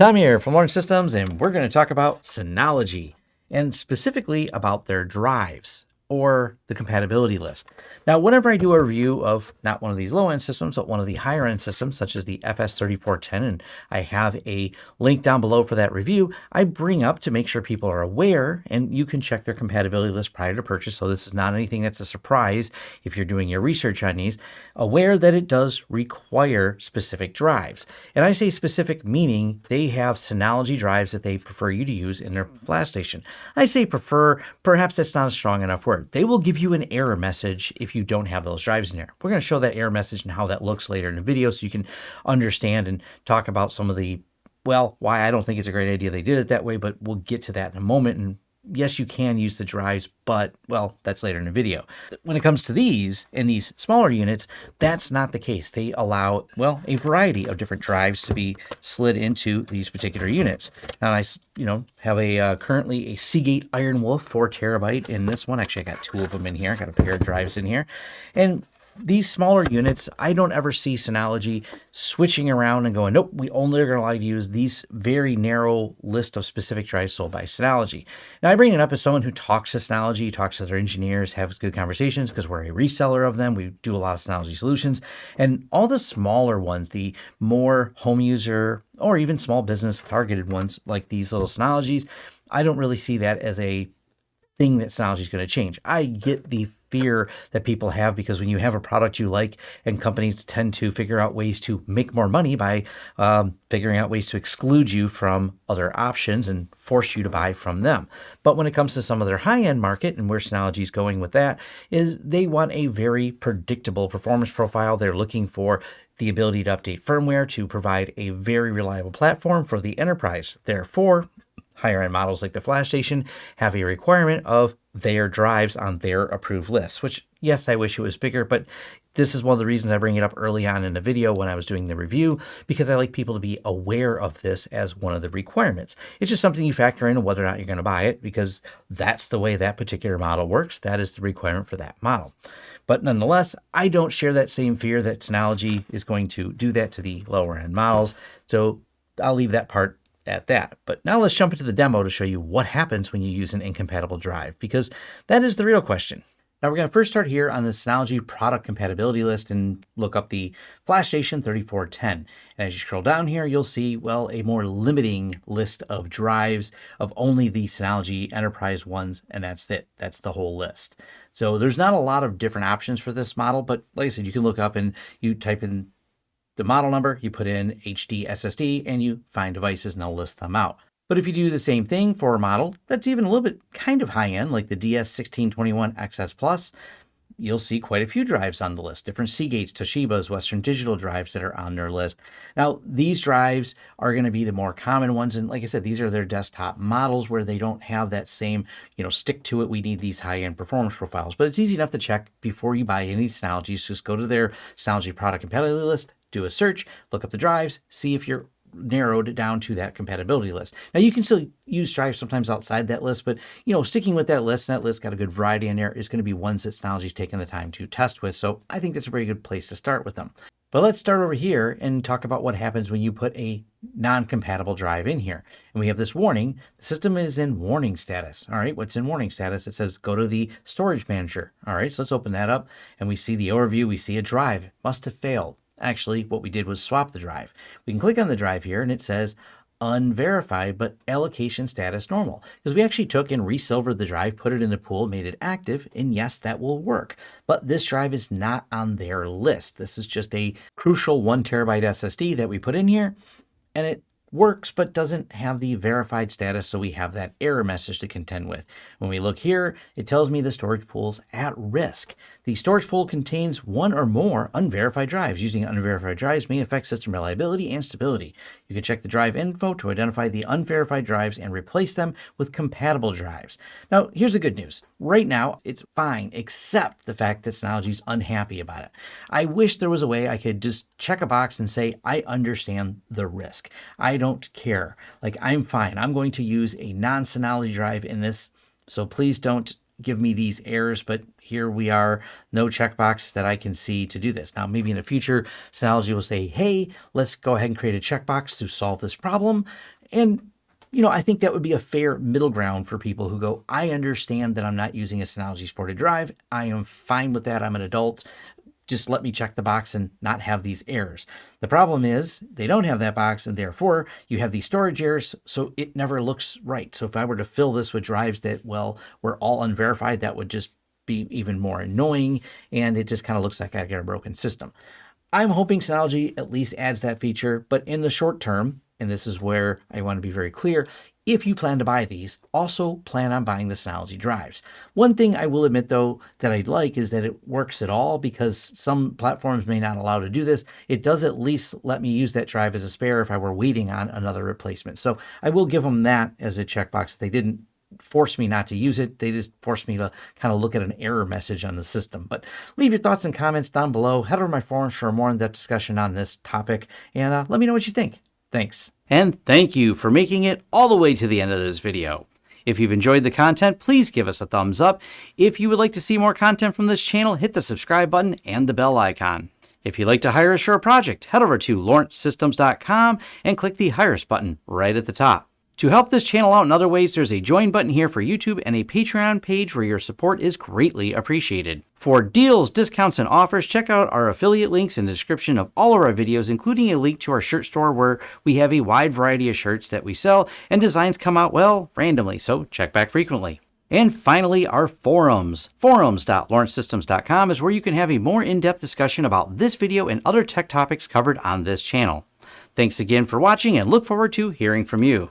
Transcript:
Tom here from Lawrence Systems, and we're going to talk about Synology and specifically about their drives or the compatibility list. Now, whenever I do a review of not one of these low-end systems, but one of the higher-end systems, such as the FS3410, and I have a link down below for that review, I bring up to make sure people are aware, and you can check their compatibility list prior to purchase, so this is not anything that's a surprise if you're doing your research on these, aware that it does require specific drives. And I say specific meaning they have Synology drives that they prefer you to use in their flash station. I say prefer, perhaps that's not a strong enough word. They will give you an error message if you don't have those drives in there. We're going to show that error message and how that looks later in the video so you can understand and talk about some of the, well, why I don't think it's a great idea they did it that way, but we'll get to that in a moment and yes, you can use the drives, but well, that's later in the video. When it comes to these and these smaller units, that's not the case. They allow, well, a variety of different drives to be slid into these particular units. Now I, you know, have a uh, currently a Seagate Iron Wolf 4 terabyte in this one. Actually, I got two of them in here. I got a pair of drives in here. And these smaller units, I don't ever see Synology switching around and going, nope, we only are going to allow you to use these very narrow list of specific drives sold by Synology. Now, I bring it up as someone who talks to Synology, talks to their engineers, has good conversations because we're a reseller of them. We do a lot of Synology solutions. And all the smaller ones, the more home user or even small business targeted ones like these little Synologies, I don't really see that as a thing that Synology is going to change. I get the fear that people have because when you have a product you like and companies tend to figure out ways to make more money by um, figuring out ways to exclude you from other options and force you to buy from them. But when it comes to some of their high-end market and where Synology is going with that is they want a very predictable performance profile. They're looking for the ability to update firmware to provide a very reliable platform for the enterprise. Therefore, higher end models like the Flash Station have a requirement of their drives on their approved lists, which yes, I wish it was bigger, but this is one of the reasons I bring it up early on in the video when I was doing the review, because I like people to be aware of this as one of the requirements. It's just something you factor in whether or not you're going to buy it, because that's the way that particular model works. That is the requirement for that model. But nonetheless, I don't share that same fear that Synology is going to do that to the lower end models. So I'll leave that part at that. But now let's jump into the demo to show you what happens when you use an incompatible drive, because that is the real question. Now we're going to first start here on the Synology product compatibility list and look up the Flash Station 3410. And as you scroll down here, you'll see, well, a more limiting list of drives of only the Synology Enterprise ones, and that's it. That's the whole list. So there's not a lot of different options for this model, but like I said, you can look up and you type in the model number, you put in HD SSD, and you find devices and I'll list them out. But if you do the same thing for a model that's even a little bit kind of high end, like the DS1621 XS Plus, you'll see quite a few drives on the list, different Seagates, Toshibas, Western Digital drives that are on their list. Now, these drives are going to be the more common ones. And like I said, these are their desktop models where they don't have that same, you know, stick to it. We need these high-end performance profiles. But it's easy enough to check before you buy any Synologies. Just go to their Synology product compatibility list, do a search, look up the drives, see if you're narrowed down to that compatibility list. Now you can still use drives sometimes outside that list, but you know, sticking with that list, that list got a good variety in there, is going to be ones that Synology's taken the time to test with. So I think that's a very good place to start with them. But let's start over here and talk about what happens when you put a non-compatible drive in here. And we have this warning, the system is in warning status. All right, what's in warning status? It says go to the storage manager. All right, so let's open that up and we see the overview, we see a drive, must have failed. Actually, what we did was swap the drive. We can click on the drive here and it says unverified, but allocation status normal. Because we actually took and resilvered the drive, put it in the pool, made it active, and yes, that will work. But this drive is not on their list. This is just a crucial one terabyte SSD that we put in here, and it works but doesn't have the verified status, so we have that error message to contend with. When we look here, it tells me the storage pool's at risk. The storage pool contains one or more unverified drives. Using unverified drives may affect system reliability and stability. You can check the drive info to identify the unverified drives and replace them with compatible drives. Now, here's the good news. Right now, it's fine, except the fact that Synology's unhappy about it. I wish there was a way I could just check a box and say, I understand the risk. I don't care. Like, I'm fine. I'm going to use a non-Synology drive in this, so please don't give me these errors, but here we are, no checkbox that I can see to do this. Now, maybe in the future, Synology will say, hey, let's go ahead and create a checkbox to solve this problem. And you know, I think that would be a fair middle ground for people who go, I understand that I'm not using a Synology supported drive. I am fine with that. I'm an adult just let me check the box and not have these errors. The problem is they don't have that box and therefore you have these storage errors, so it never looks right. So if I were to fill this with drives that, well, were all unverified, that would just be even more annoying and it just kind of looks like I got a broken system. I'm hoping Synology at least adds that feature, but in the short term, and this is where I want to be very clear, if you plan to buy these, also plan on buying the Synology drives. One thing I will admit though that I'd like is that it works at all because some platforms may not allow to do this. It does at least let me use that drive as a spare if I were waiting on another replacement. So I will give them that as a checkbox. They didn't force me not to use it. They just forced me to kind of look at an error message on the system. But leave your thoughts and comments down below. Head over to my forums for a more in-depth discussion on this topic and uh, let me know what you think. Thanks. And thank you for making it all the way to the end of this video. If you've enjoyed the content, please give us a thumbs up. If you would like to see more content from this channel, hit the subscribe button and the bell icon. If you'd like to hire a a project, head over to lawrencesystems.com and click the Hire Us button right at the top. To help this channel out in other ways, there's a join button here for YouTube and a Patreon page where your support is greatly appreciated. For deals, discounts, and offers, check out our affiliate links in the description of all of our videos, including a link to our shirt store where we have a wide variety of shirts that we sell and designs come out, well, randomly, so check back frequently. And finally, our forums. Forums.lawrencesystems.com is where you can have a more in-depth discussion about this video and other tech topics covered on this channel. Thanks again for watching and look forward to hearing from you.